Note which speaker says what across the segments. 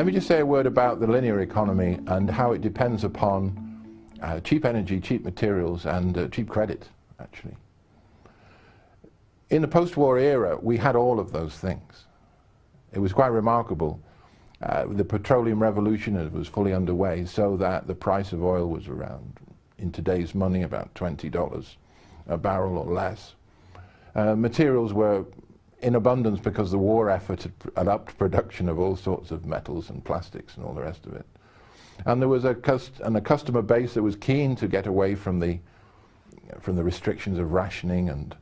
Speaker 1: Let me just say a word about the linear economy and how it depends upon uh, cheap energy, cheap materials and uh, cheap credit, actually. In the post-war era, we had all of those things. It was quite remarkable. Uh, the petroleum revolution was fully underway so that the price of oil was around, in today's money, about $20 a barrel or less. Uh, materials were in abundance because the war effort had upped production of all sorts of metals and plastics and all the rest of it. And there was a, and a customer base that was keen to get away from the, from the restrictions of rationing and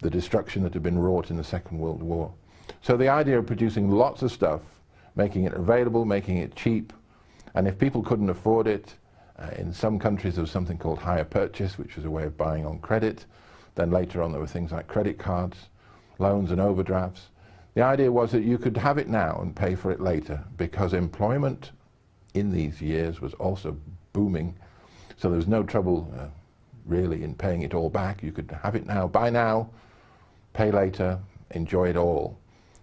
Speaker 1: the destruction that had been wrought in the Second World War. So the idea of producing lots of stuff, making it available, making it cheap, and if people couldn't afford it, uh, in some countries there was something called hire purchase, which was a way of buying on credit. Then later on there were things like credit cards loans and overdrafts. The idea was that you could have it now and pay for it later because employment in these years was also booming. So there was no trouble uh, really in paying it all back. You could have it now, buy now, pay later, enjoy it all.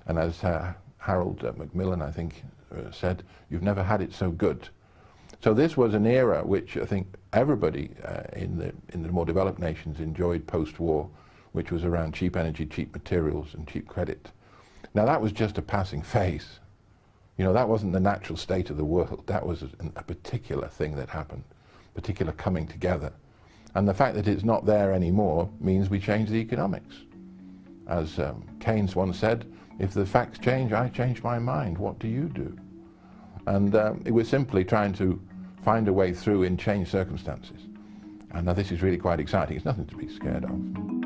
Speaker 1: And as uh, Harold uh, Macmillan, I think, uh, said, you've never had it so good. So this was an era which I think everybody uh, in, the, in the more developed nations enjoyed post-war which was around cheap energy, cheap materials, and cheap credit. Now that was just a passing phase. You know, that wasn't the natural state of the world. That was a, a particular thing that happened, particular coming together. And the fact that it's not there anymore means we change the economics. As um, Keynes once said, if the facts change, I change my mind. What do you do? And um, it was simply trying to find a way through in changed circumstances. And now this is really quite exciting. It's nothing to be scared of.